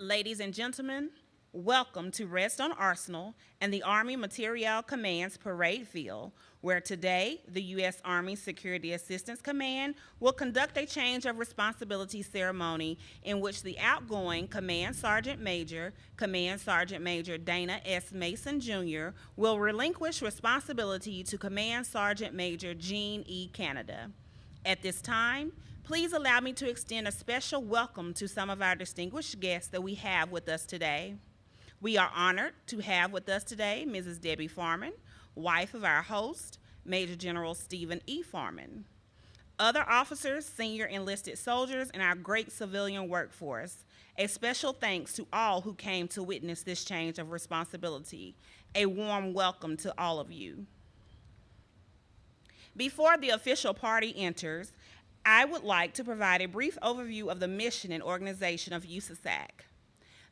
Ladies and gentlemen, welcome to Redstone Arsenal and the Army Materiel Command's parade field, where today the U.S. Army Security Assistance Command will conduct a change of responsibility ceremony in which the outgoing Command Sergeant Major, Command Sergeant Major Dana S. Mason Jr., will relinquish responsibility to Command Sergeant Major Gene E. Canada. At this time, please allow me to extend a special welcome to some of our distinguished guests that we have with us today. We are honored to have with us today Mrs. Debbie Farmen, wife of our host, Major General Stephen E. Farmen. Other officers, senior enlisted soldiers, and our great civilian workforce. A special thanks to all who came to witness this change of responsibility. A warm welcome to all of you. Before the official party enters, I would like to provide a brief overview of the mission and organization of USASAC.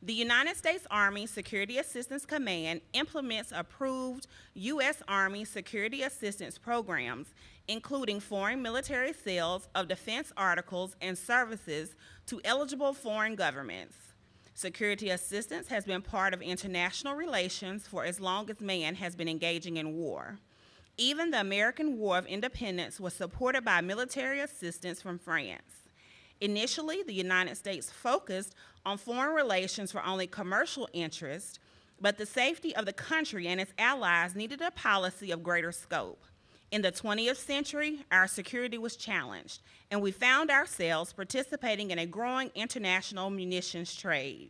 The United States Army Security Assistance Command implements approved U.S. Army security assistance programs, including foreign military sales of defense articles and services to eligible foreign governments. Security assistance has been part of international relations for as long as man has been engaging in war. Even the American War of Independence was supported by military assistance from France. Initially, the United States focused on foreign relations for only commercial interests, but the safety of the country and its allies needed a policy of greater scope. In the 20th century, our security was challenged, and we found ourselves participating in a growing international munitions trade.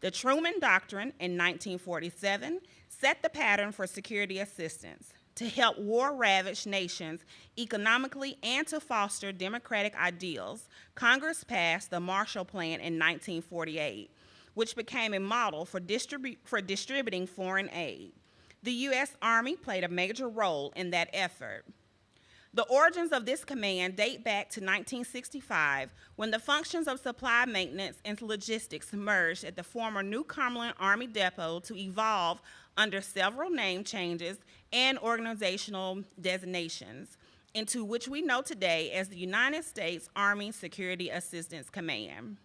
The Truman Doctrine in 1947 set the pattern for security assistance to help war ravaged nations economically and to foster democratic ideals, Congress passed the Marshall Plan in 1948, which became a model for, distribu for distributing foreign aid. The U.S. Army played a major role in that effort. The origins of this command date back to 1965 when the functions of supply maintenance and logistics merged at the former New Cumberland Army Depot to evolve under several name changes and organizational designations into which we know today as the United States Army Security Assistance Command.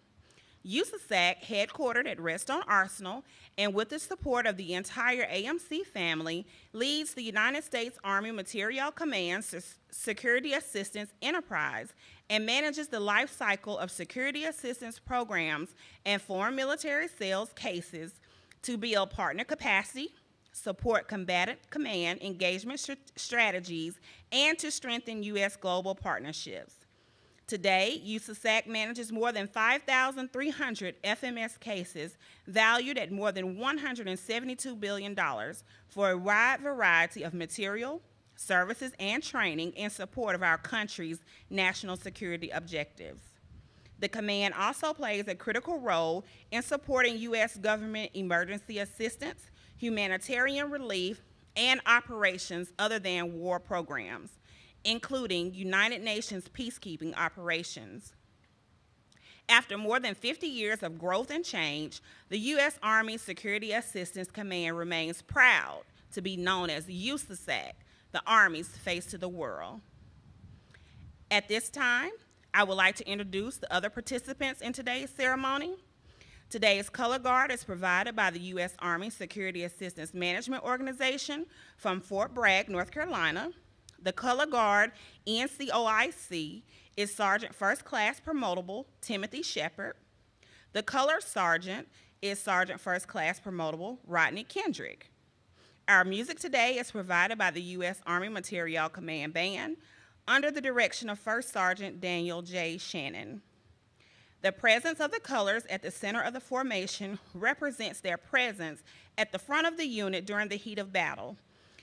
USASAC, headquartered at Redstone Arsenal, and with the support of the entire AMC family, leads the United States Army Materiel Command's Security Assistance Enterprise and manages the life cycle of security assistance programs and foreign military sales cases to build partner capacity, support combatant command engagement st strategies, and to strengthen U.S. global partnerships. Today, USASAC manages more than 5,300 FMS cases valued at more than $172 billion for a wide variety of material, services, and training in support of our country's national security objectives. The command also plays a critical role in supporting U.S. government emergency assistance, humanitarian relief, and operations other than war programs, including United Nations peacekeeping operations. After more than 50 years of growth and change, the U.S. Army Security Assistance Command remains proud to be known as USASAC, the Army's face to the world. At this time, I would like to introduce the other participants in today's ceremony. Today's color guard is provided by the U.S. Army Security Assistance Management Organization from Fort Bragg, North Carolina. The color guard NCOIC is Sergeant First Class Promotable Timothy Shepard. The color sergeant is Sergeant First Class Promotable Rodney Kendrick. Our music today is provided by the U.S. Army Materiel Command Band under the direction of First Sergeant Daniel J. Shannon. The presence of the colors at the center of the formation represents their presence at the front of the unit during the heat of battle.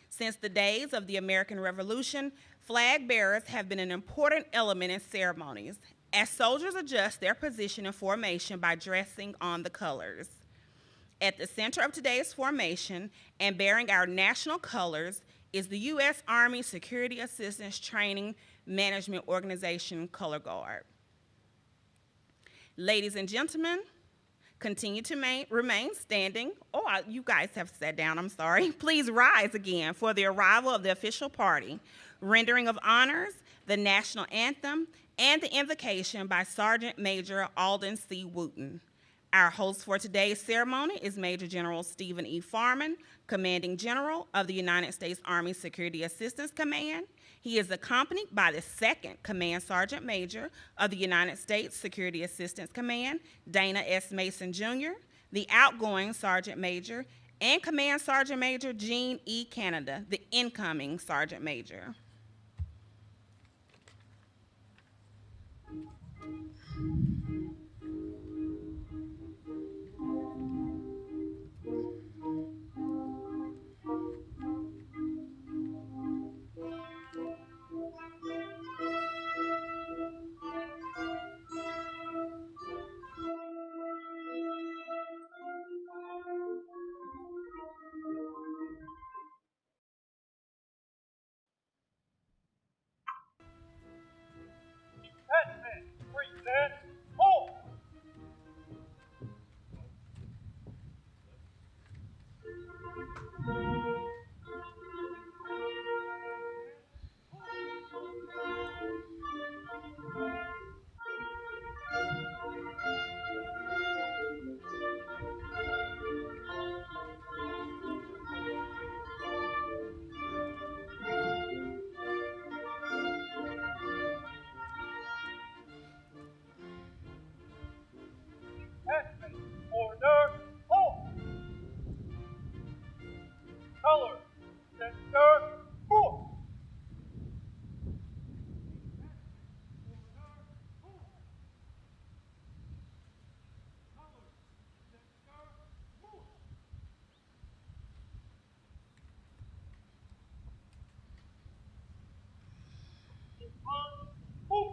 Since the days of the American Revolution, flag bearers have been an important element in ceremonies as soldiers adjust their position and formation by dressing on the colors. At the center of today's formation and bearing our national colors is the U.S. Army Security Assistance Training Management Organization Color Guard. Ladies and gentlemen, continue to main, remain standing. Oh, you guys have sat down, I'm sorry. Please rise again for the arrival of the official party, rendering of honors, the national anthem, and the invocation by Sergeant Major Alden C. Wooten. Our host for today's ceremony is Major General Stephen E. Farmen, Commanding General of the United States Army Security Assistance Command. He is accompanied by the second Command Sergeant Major of the United States Security Assistance Command, Dana S. Mason Jr., the outgoing Sergeant Major, and Command Sergeant Major Gene E. Canada, the incoming Sergeant Major. Move.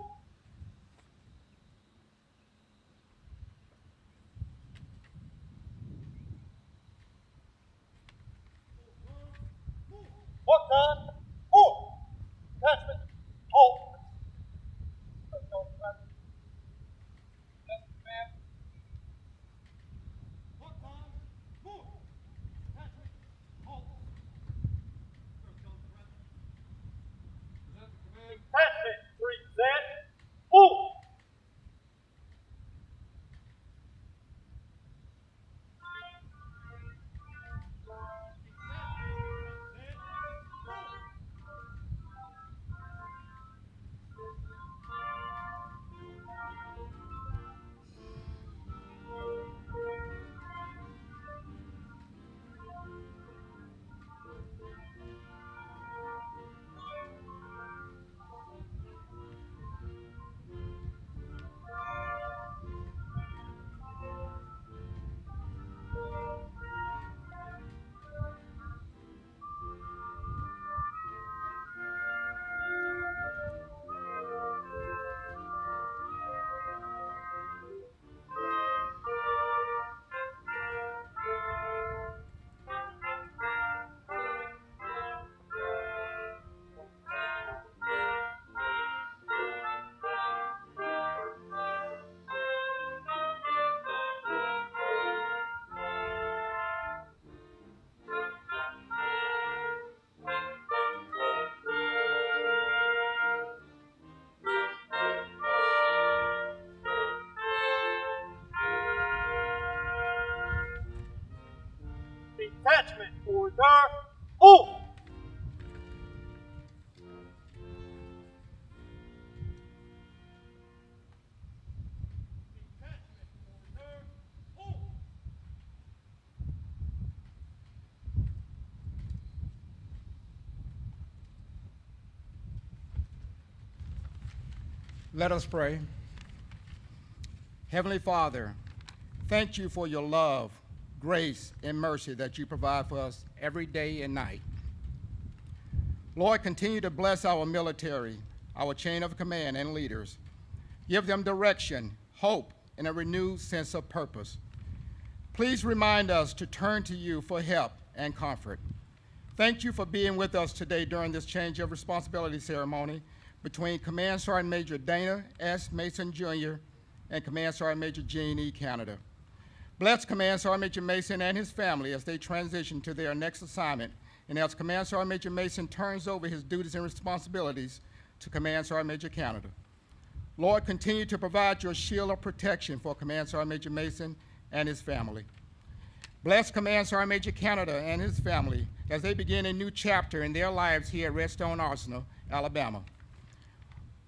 Let us pray. Heavenly Father, thank you for your love, grace, and mercy that you provide for us every day and night. Lord, continue to bless our military, our chain of command, and leaders. Give them direction, hope, and a renewed sense of purpose. Please remind us to turn to you for help and comfort. Thank you for being with us today during this change of responsibility ceremony between Command Sergeant Major Dana S. Mason Jr. and Command Sergeant Major Gene E. Canada. Bless Command Sergeant Major Mason and his family as they transition to their next assignment, and as Command Sergeant Major Mason turns over his duties and responsibilities to Command Sergeant Major Canada. Lord, continue to provide your shield of protection for Command Sergeant Major Mason and his family. Bless Command Sergeant Major Canada and his family as they begin a new chapter in their lives here at Redstone Arsenal, Alabama.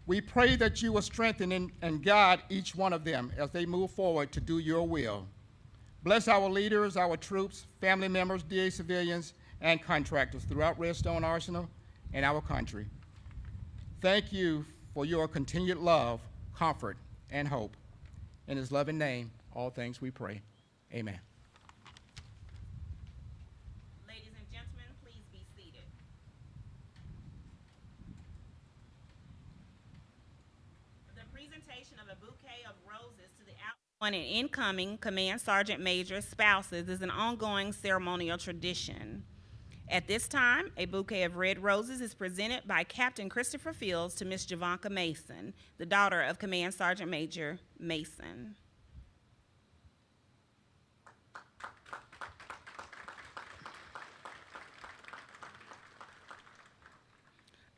We pray that you will strengthen and, guide each one of them as they move forward to do your will. Bless our leaders, our troops, family members, DA civilians, and contractors throughout Redstone Arsenal and our country. Thank you for your continued love, comfort, and hope. In his loving name, all things we pray. Amen. Ladies and gentlemen, please be seated. The presentation of a bouquet of roses to the outgoing and incoming Command Sergeant Major spouses is an ongoing ceremonial tradition. At this time, a bouquet of red roses is presented by Captain Christopher Fields to Miss Javanka Mason, the daughter of Command Sergeant Major Mason.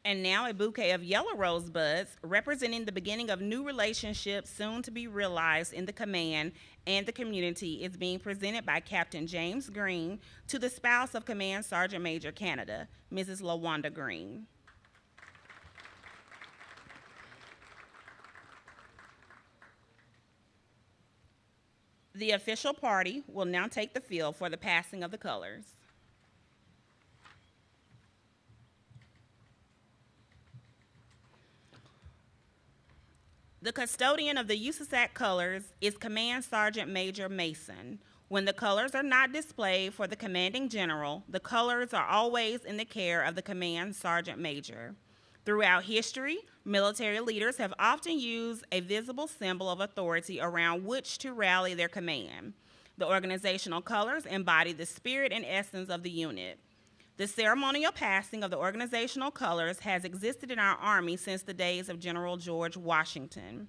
And now a bouquet of yellow rosebuds representing the beginning of new relationships soon to be realized in the command and the community is being presented by Captain James Green to the spouse of Command Sergeant Major Canada, Mrs. LaWanda Green. The official party will now take the field for the passing of the colors. The custodian of the USASAC colors is Command Sergeant Major Mason. When the colors are not displayed for the commanding general, the colors are always in the care of the Command Sergeant Major. Throughout history, military leaders have often used a visible symbol of authority around which to rally their command. The organizational colors embody the spirit and essence of the unit. The ceremonial passing of the organizational colors has existed in our Army since the days of General George Washington.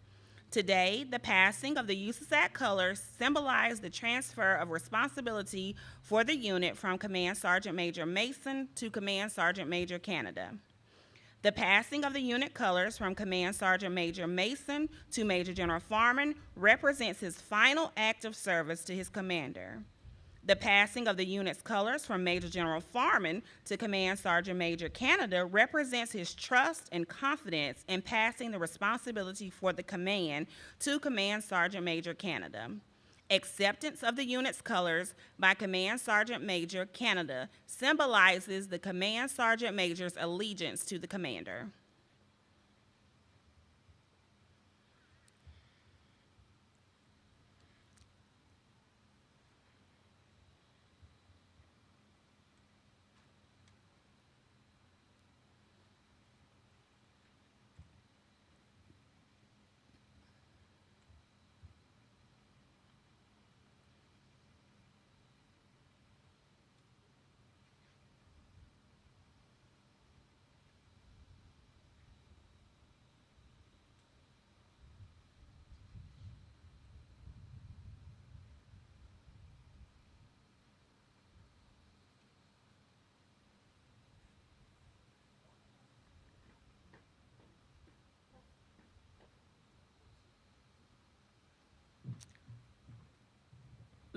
Today, the passing of the USASAC colors symbolize the transfer of responsibility for the unit from Command Sergeant Major Mason to Command Sergeant Major Canada. The passing of the unit colors from Command Sergeant Major Mason to Major General Farmen represents his final act of service to his commander. The passing of the unit's colors from Major General Farmen to Command Sergeant Major Canada represents his trust and confidence in passing the responsibility for the command to Command Sergeant Major Canada. Acceptance of the unit's colors by Command Sergeant Major Canada symbolizes the Command Sergeant Major's allegiance to the commander.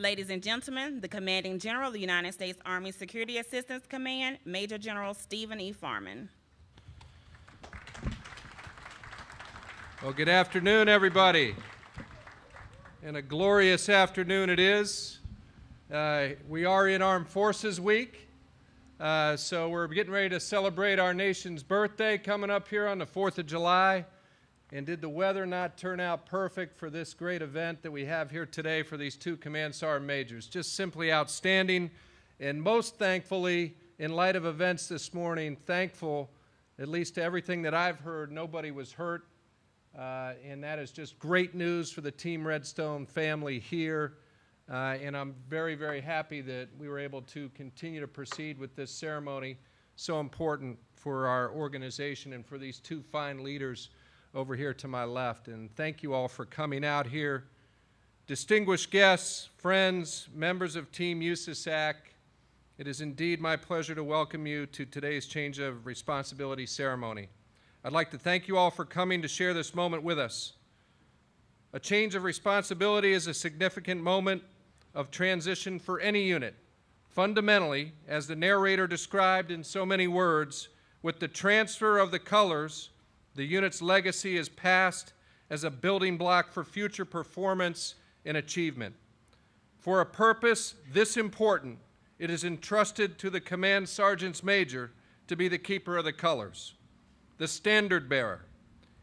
Ladies and gentlemen, the Commanding General of the United States Army Security Assistance Command, Major General Stephen E. Farmen. Well, good afternoon, everybody. And a glorious afternoon it is. Uh, we are in Armed Forces Week, uh, so we're getting ready to celebrate our nation's birthday coming up here on the 4th of July. And did the weather not turn out perfect for this great event that we have here today for these two Command Sergeant Majors? Just simply outstanding. And most thankfully, in light of events this morning, thankful, at least to everything that I've heard, nobody was hurt. Uh, and that is just great news for the Team Redstone family here. Uh, and I'm very, very happy that we were able to continue to proceed with this ceremony, so important for our organization and for these two fine leaders over here to my left. And thank you all for coming out here. Distinguished guests, friends, members of Team USASAC, it is indeed my pleasure to welcome you to today's change of responsibility ceremony. I'd like to thank you all for coming to share this moment with us. A change of responsibility is a significant moment of transition for any unit. Fundamentally, as the narrator described in so many words, with the transfer of the colors, the unit's legacy is passed as a building block for future performance and achievement. For a purpose this important, it is entrusted to the command sergeants major to be the keeper of the colors, the standard bearer.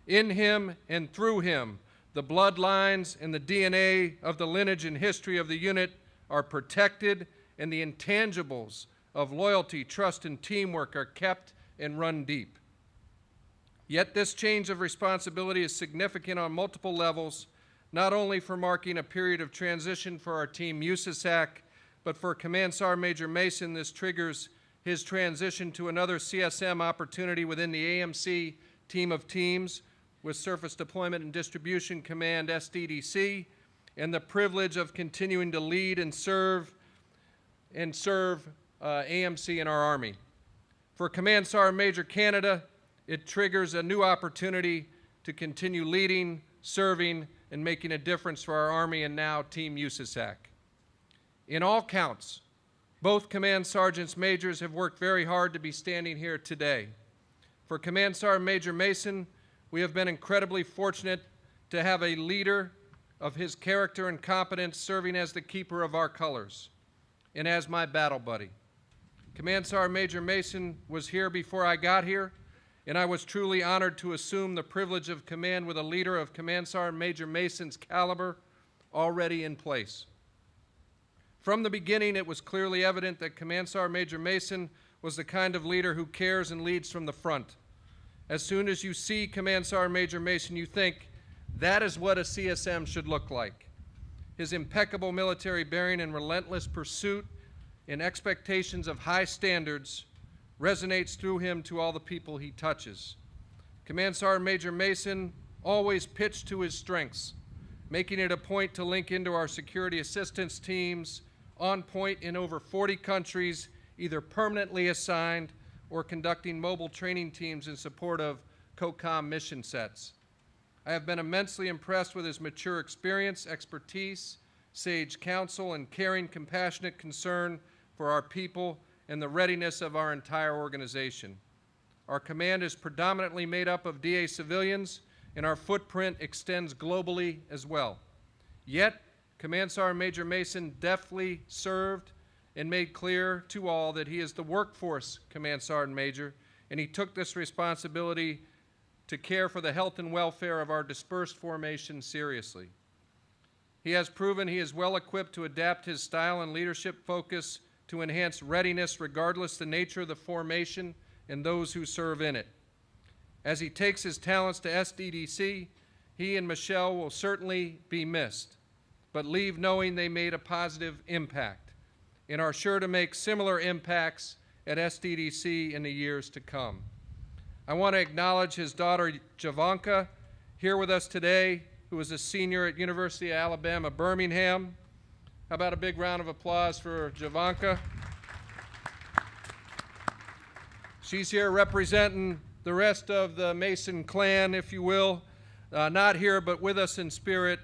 In him and through him, the bloodlines and the DNA of the lineage and history of the unit are protected, and the intangibles of loyalty, trust, and teamwork are kept and run deep. Yet this change of responsibility is significant on multiple levels, not only for marking a period of transition for our team USASAC, but for Command Sergeant Major Mason, this triggers his transition to another CSM opportunity within the AMC team of teams with Surface Deployment and Distribution Command SDDC, and the privilege of continuing to lead and serve and serve uh, AMC in our Army. For Command Sergeant Major Canada, it triggers a new opportunity to continue leading, serving, and making a difference for our Army and now Team USASAC. In all counts, both Command Sergeants Majors have worked very hard to be standing here today. For Command Sergeant Major Mason, we have been incredibly fortunate to have a leader of his character and competence serving as the keeper of our colors and as my battle buddy. Command Sergeant Major Mason was here before I got here, and I was truly honored to assume the privilege of command with a leader of Command Sergeant Major Mason's caliber already in place. From the beginning, it was clearly evident that Command Sergeant Major Mason was the kind of leader who cares and leads from the front. As soon as you see Command Sergeant Major Mason, you think, that is what a CSM should look like. His impeccable military bearing and relentless pursuit and expectations of high standards resonates through him to all the people he touches. Command Sergeant Major Mason always pitched to his strengths, making it a point to link into our security assistance teams on point in over 40 countries, either permanently assigned or conducting mobile training teams in support of COCOM mission sets. I have been immensely impressed with his mature experience, expertise, sage counsel, and caring, compassionate concern for our people and the readiness of our entire organization. Our command is predominantly made up of DA civilians, and our footprint extends globally as well. Yet, Command Sergeant Major Mason deftly served and made clear to all that he is the workforce Command Sergeant Major, and he took this responsibility to care for the health and welfare of our dispersed formation seriously. He has proven he is well equipped to adapt his style and leadership focus to enhance readiness regardless the nature of the formation and those who serve in it. As he takes his talents to SDDC, he and Michelle will certainly be missed, but leave knowing they made a positive impact and are sure to make similar impacts at SDDC in the years to come. I want to acknowledge his daughter Javanka here with us today, who is a senior at University of Alabama, Birmingham. How about a big round of applause for Javanka? She's here representing the rest of the Mason clan, if you will. Uh, not here, but with us in spirit.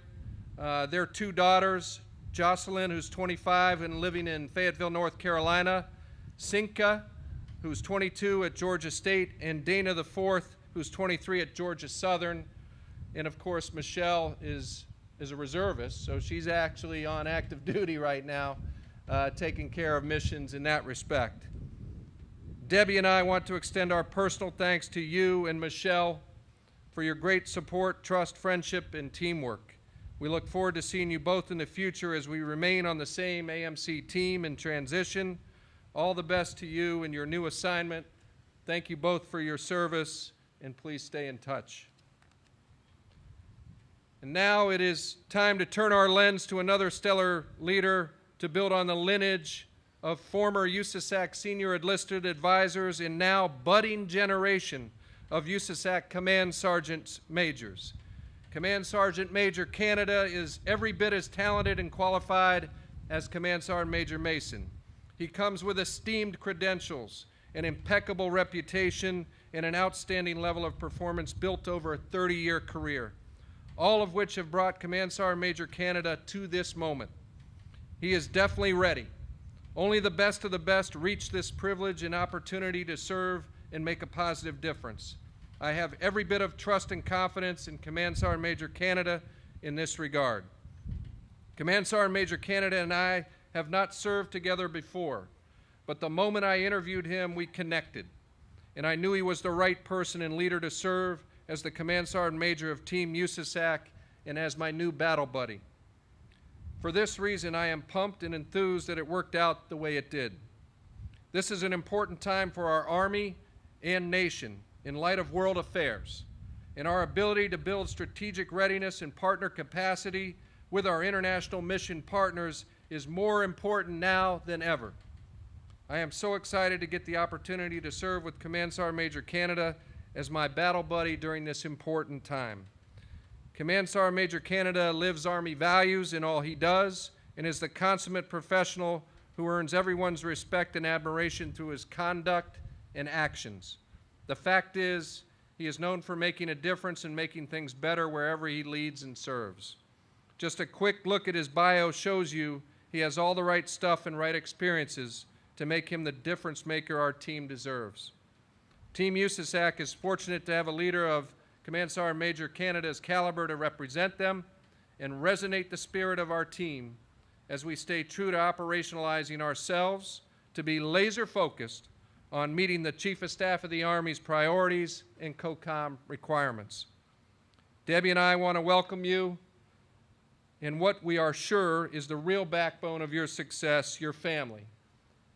Uh, their two daughters, Jocelyn, who's 25 and living in Fayetteville, North Carolina, Sinka, who's 22 at Georgia State, and Dana the fourth, who's 23 at Georgia Southern. And of course, Michelle is, is a reservist, so she's actually on active duty right now, uh, taking care of missions in that respect. Debbie and I want to extend our personal thanks to you and Michelle for your great support, trust, friendship, and teamwork. We look forward to seeing you both in the future as we remain on the same AMC team in transition. All the best to you in your new assignment. Thank you both for your service, and please stay in touch. And now it is time to turn our lens to another stellar leader to build on the lineage of former USASAC senior enlisted advisors and now budding generation of USASAC Command Sergeant Majors. Command Sergeant Major Canada is every bit as talented and qualified as Command Sergeant Major Mason. He comes with esteemed credentials, an impeccable reputation, and an outstanding level of performance built over a 30 year career, all of which have brought Command Sergeant Major Canada to this moment. He is definitely ready. Only the best of the best reach this privilege and opportunity to serve and make a positive difference. I have every bit of trust and confidence in Command Sergeant Major Canada in this regard. Command Sergeant Major Canada and I have not served together before, but the moment I interviewed him, we connected, and I knew he was the right person and leader to serve as the Command Sergeant Major of Team USASAC and as my new battle buddy. For this reason, I am pumped and enthused that it worked out the way it did. This is an important time for our Army and nation in light of world affairs and our ability to build strategic readiness and partner capacity with our international mission partners is more important now than ever. I am so excited to get the opportunity to serve with Command Sergeant Major Canada as my battle buddy during this important time. Command Sergeant Major Canada lives Army values in all he does and is the consummate professional who earns everyone's respect and admiration through his conduct and actions. The fact is, he is known for making a difference and making things better wherever he leads and serves. Just a quick look at his bio shows you he has all the right stuff and right experiences to make him the difference maker our team deserves. Team USASAC is fortunate to have a leader of Command Sergeant Major Canada's caliber to represent them and resonate the spirit of our team as we stay true to operationalizing ourselves to be laser focused on meeting the Chief of Staff of the Army's priorities and COCOM requirements. Debbie and I want to welcome you in what we are sure is the real backbone of your success, your family.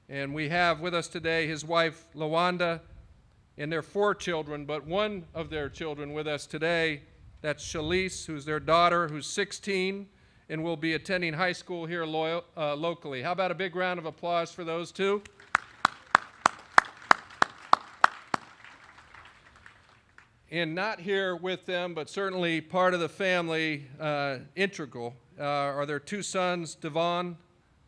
And we have with us today his wife, Lawanda, and their four children, but one of their children with us today, that's Shalise, who's their daughter, who's 16 and will be attending high school here uh, locally. How about a big round of applause for those two? and not here with them, but certainly part of the family, uh, integral, uh, are their two sons, Devon,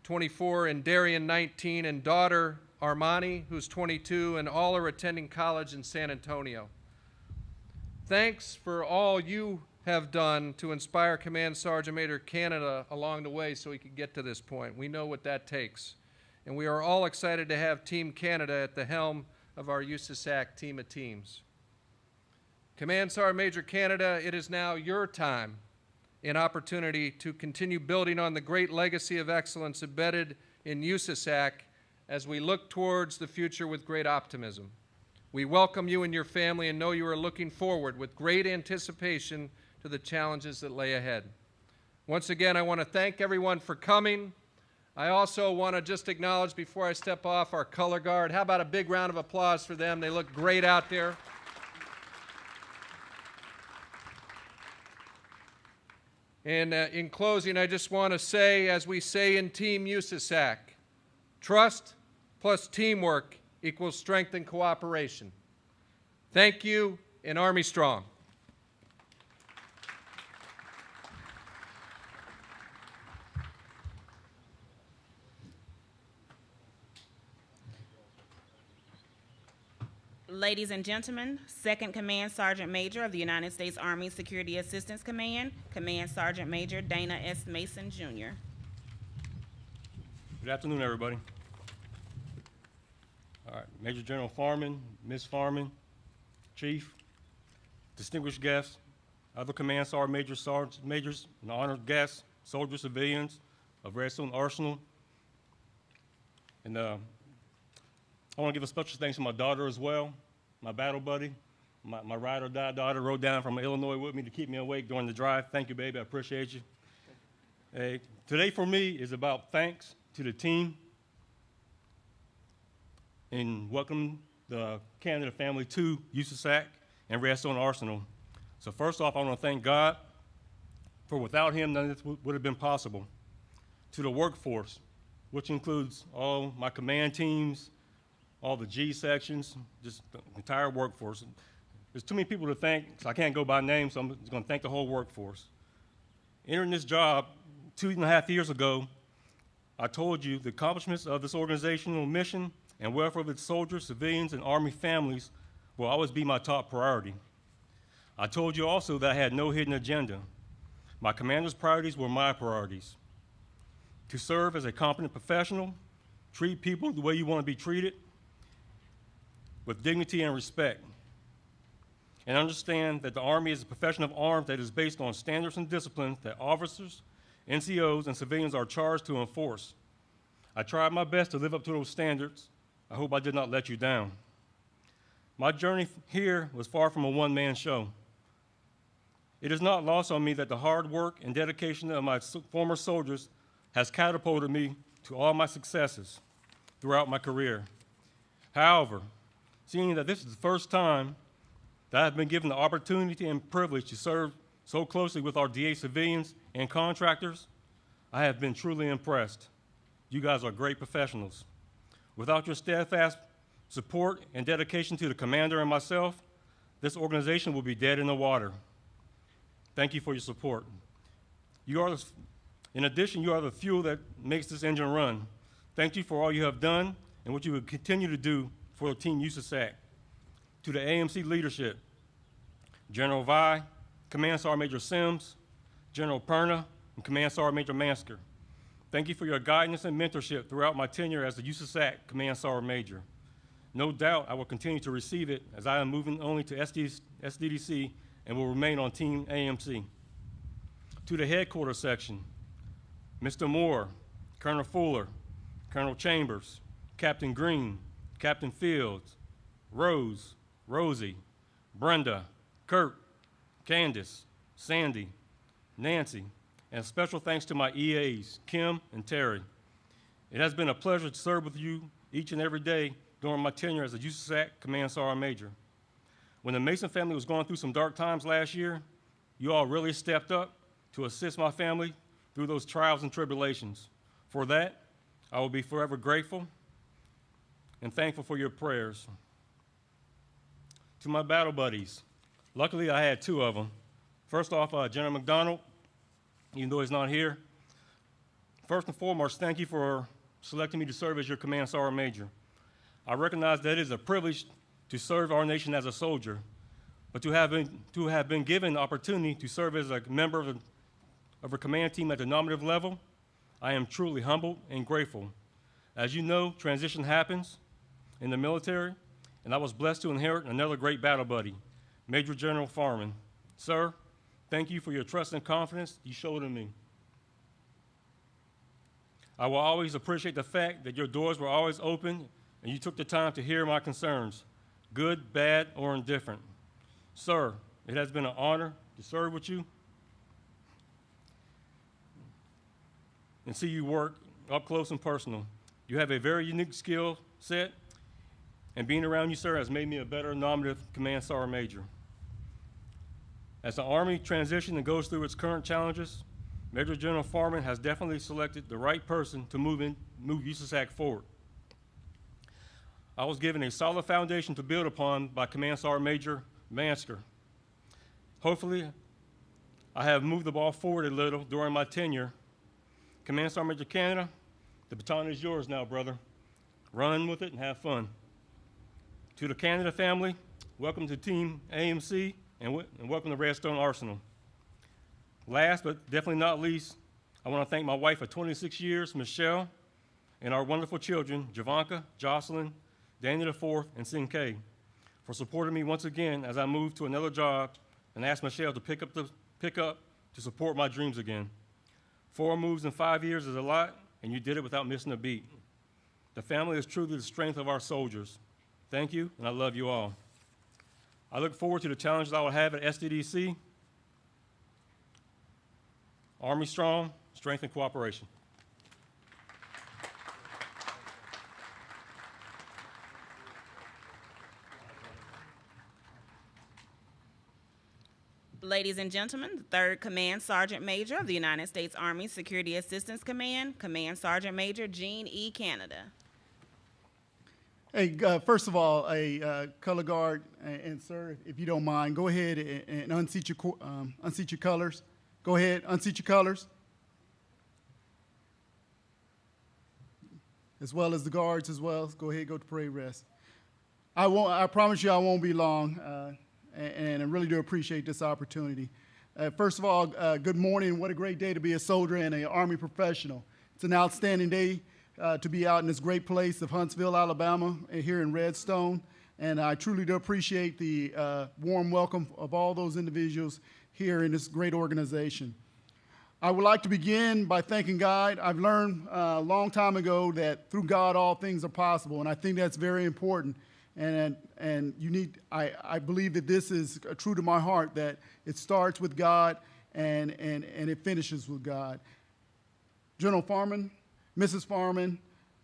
24, and Darian, 19, and daughter, Armani, who's 22, and all are attending college in San Antonio. Thanks for all you have done to inspire Command Sergeant Major Canada along the way so he could get to this point. We know what that takes. And we are all excited to have Team Canada at the helm of our USASAC team of teams. Command Sergeant Major Canada, it is now your time and opportunity to continue building on the great legacy of excellence embedded in USASAC as we look towards the future with great optimism. We welcome you and your family and know you are looking forward with great anticipation to the challenges that lay ahead. Once again, I want to thank everyone for coming. I also want to just acknowledge before I step off our color guard. How about a big round of applause for them? They look great out there. And uh, in closing, I just want to say, as we say in Team USASAC, trust plus teamwork equals strength and cooperation. Thank you, and Army Strong. Ladies and gentlemen, Second Command Sergeant Major of the United States Army Security Assistance Command, Command Sergeant Major Dana S. Mason, Jr. Good afternoon, everybody. All right, Major General Farmen, Ms. Farmen, Chief, distinguished guests, other command sergeant majors, majors, and honored guests, soldiers, civilians of Redstone Arsenal. And uh, I want to give a special thanks to my daughter as well, my battle buddy, my, my ride or die daughter rode down from Illinois with me to keep me awake during the drive. Thank you, baby. I appreciate you. Hey, today for me is about thanks to the team and welcome the Canada family to USASAC and Redstone Arsenal. So first off, I want to thank God for without him, none of this would have been possible. To the workforce, which includes all my command teams, all the G sections, just the entire workforce. There's too many people to thank, so I can't go by name, so I'm just going to thank the whole workforce. Entering this job two and a half years ago, I told you the accomplishments of this organizational mission and welfare of its soldiers, civilians, and Army families will always be my top priority. I told you also that I had no hidden agenda. My commander's priorities were my priorities. to serve as a competent professional, treat people the way you want to be treated, with dignity and respect, and understand that the Army is a profession of arms that is based on standards and disciplines that officers, NCOs, and civilians are charged to enforce. I tried my best to live up to those standards. I hope I did not let you down. My journey here was far from a one man show. It is not lost on me that the hard work and dedication of my former soldiers has catapulted me to all my successes throughout my career. However, seeing that this is the first time that I've been given the opportunity and privilege to serve so closely with our DA civilians and contractors, I have been truly impressed. You guys are great professionals. Without your steadfast support and dedication to the commander and myself, this organization will be dead in the water. Thank you for your support. You are, the, in addition, you are the fuel that makes this engine run. Thank you for all you have done and what you will continue to do for Team USASAC. To the AMC leadership, General Via, Command Sergeant Major Sims, General Perna, and Command Sergeant Major Mansker. Thank you for your guidance and mentorship throughout my tenure as the USASAC Command Sergeant Major. No doubt I will continue to receive it as I am moving only to SD, SDDC and will remain on Team AMC. To the headquarters section, Mr. Moore, Colonel Fuller, Colonel Chambers, Captain Green, Captain Fields, Rose, Rosie, Brenda, Kurt, Candace, Sandy, Nancy, and special thanks to my EAs, Kim and Terry. It has been a pleasure to serve with you each and every day during my tenure as a USAC Command Sergeant Major. When the Mason family was going through some dark times last year, you all really stepped up to assist my family through those trials and tribulations. For that, I will be forever grateful and thankful for your prayers. To my battle buddies, luckily I had two of them. First off, uh, General McDonald, even though he's not here. First and foremost, thank you for selecting me to serve as your Command Sergeant Major. I recognize that it is a privilege to serve our nation as a soldier, but to have been, to have been given the opportunity to serve as a member of of a command team at the nominative level, I am truly humbled and grateful. As you know, transition happens in the military, and I was blessed to inherit another great battle buddy, Major General Farmen. Sir, thank you for your trust and confidence you showed in me. I will always appreciate the fact that your doors were always open and you took the time to hear my concerns, good, bad, or indifferent. Sir, it has been an honor to serve with you and see you work up close and personal. You have a very unique skill set, and being around you, sir, has made me a better nominative command sergeant major. As the Army transitions and goes through its current challenges, Major General Farmen has definitely selected the right person to move, in, move USASAC forward. I was given a solid foundation to build upon by Command Sergeant Major Mansker. Hopefully, I have moved the ball forward a little during my tenure. Command Sergeant Major Canada, the baton is yours now, brother. Run with it and have fun. To the Canada family, welcome to Team AMC and, and welcome to Redstone Arsenal. Last but definitely not least, I want to thank my wife of 26 years, Michelle, and our wonderful children, Javanka, Jocelyn, Daniel IV, and Sin-Kay, for supporting me once again as I moved to another job and asked Michelle to pick up, the, pick up to support my dreams again. Four moves in five years is a lot, and you did it without missing a beat. The family is truly the strength of our soldiers. Thank you, and I love you all. I look forward to the challenges I will have at SDDC. Army strong, strength and cooperation. Ladies and gentlemen, the third Command Sergeant Major of the United States Army Security Assistance Command, Command Sergeant Major Gene E. Canada. Hey, uh, first of all, a uh, color guard and, and sir, if you don't mind, go ahead and, and unseat your um, unseat your colors. Go ahead, unseat your colors. As well as the guards as well. Go ahead, go to parade rest. I won't. I promise you, I won't be long, uh, and, and I really do appreciate this opportunity. Uh, first of all, uh, good morning. What a great day to be a soldier and an Army professional. It's an outstanding day uh, to be out in this great place of Huntsville, Alabama, here in Redstone. And I truly do appreciate the uh, warm welcome of all those individuals here in this great organization. I would like to begin by thanking God. I've learned uh, a long time ago that through God all things are possible, and I think that's very important. And and you need. I, I believe that this is true to my heart that it starts with God and and and it finishes with God. General Farmen, Mrs. Farmen,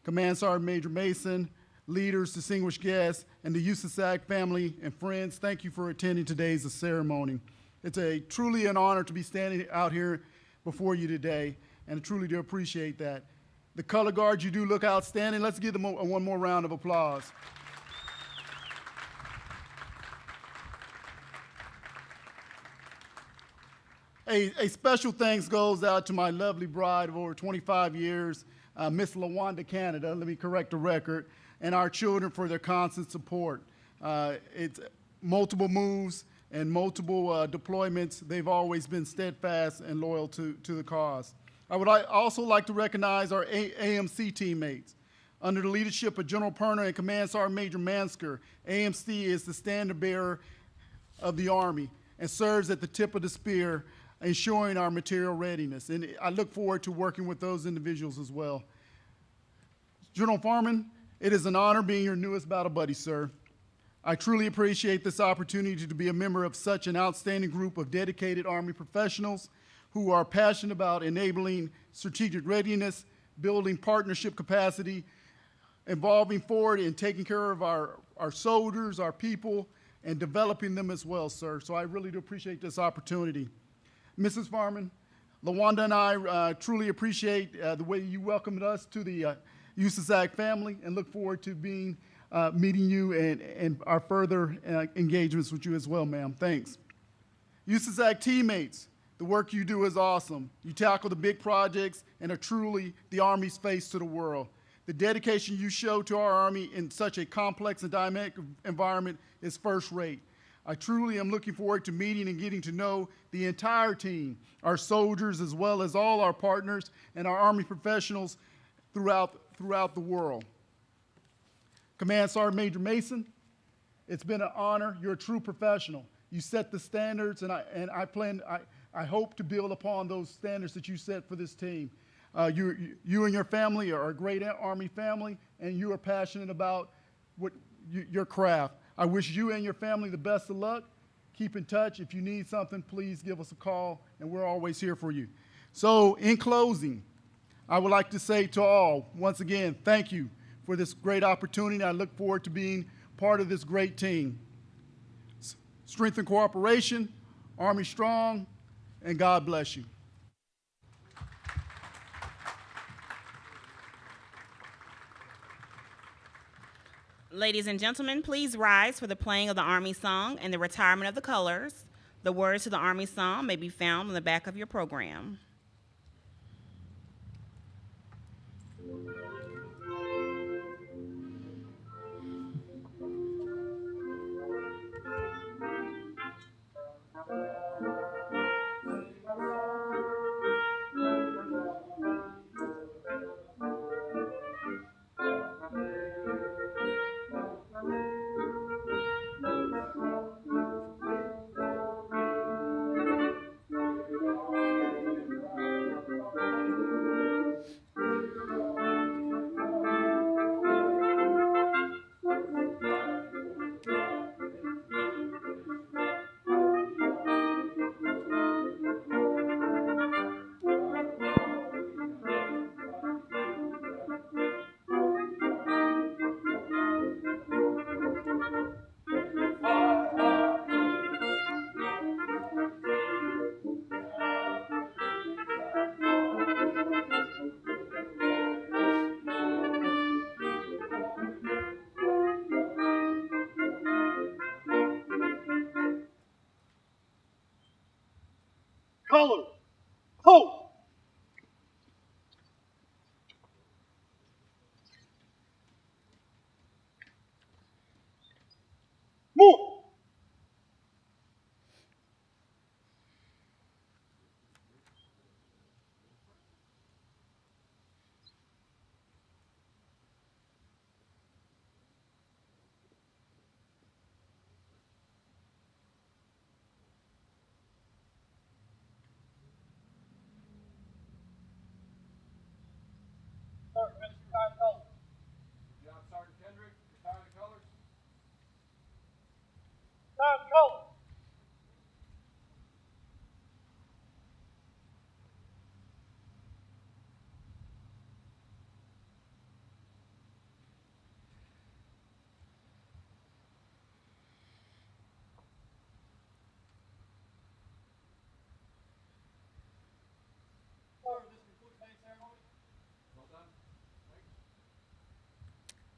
Command Sergeant Major Mason, leaders, distinguished guests, and the USASAC family and friends, thank you for attending today's ceremony. It's a truly an honor to be standing out here before you today, and I truly do appreciate that. The color guards, you do look outstanding. Let's give them a, one more round of applause. A, a, special thanks goes out to my lovely bride of over 25 years, uh, Miss LaWanda Canada, let me correct the record, and our children for their constant support. Uh, it's multiple moves and multiple uh, deployments. They've always been steadfast and loyal to, to the cause. I would also like to recognize our a AMC teammates. Under the leadership of General Perna and Command Sergeant Major Mansker, AMC is the standard bearer of the Army and serves at the tip of the spear ensuring our material readiness. And I look forward to working with those individuals as well. General Farmen, it is an honor being your newest battle buddy, sir. I truly appreciate this opportunity to be a member of such an outstanding group of dedicated Army professionals who are passionate about enabling strategic readiness, building partnership capacity, evolving forward and taking care of our, our soldiers, our people, and developing them as well, sir. So I really do appreciate this opportunity. Mrs. Farmen, LaWanda and I uh, truly appreciate uh, the way you welcomed us to the uh, USASAC family and look forward to being uh, meeting you and, and our further uh, engagements with you as well, ma'am. Thanks. USASAC teammates, the work you do is awesome. You tackle the big projects and are truly the Army's face to the world. The dedication you show to our Army in such a complex and dynamic environment is first rate. I truly am looking forward to meeting and getting to know the entire team, our soldiers, as well as all our partners and our Army professionals throughout, throughout the world. Command Sergeant Major Mason, it's been an honor. You're a true professional. You set the standards, and I, and I plan, I, I hope to build upon those standards that you set for this team. Uh, you, you and your family are a great Army family, and you are passionate about what, you, your craft. I wish you and your family the best of luck. Keep in touch. If you need something, please give us a call, and we're always here for you. So, in closing, I would like to say to all, once again, thank you for this great opportunity. I look forward to being part of this great team. Strength and cooperation, Army strong, and God bless you. Ladies and gentlemen, please rise for the playing of the Army song and the retirement of the colors. The words to the Army song may be found on the back of your program.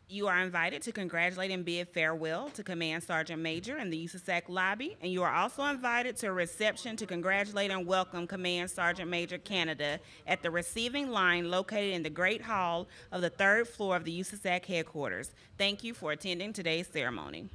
You are invited to congratulate and bid farewell to Command Sergeant Major in the USAC lobby, and you are also invited to a reception to congratulate and welcome Command Sergeant Major Canada at the receiving line located in the Great Hall of the third floor of the USAC headquarters. Thank you for attending today's ceremony.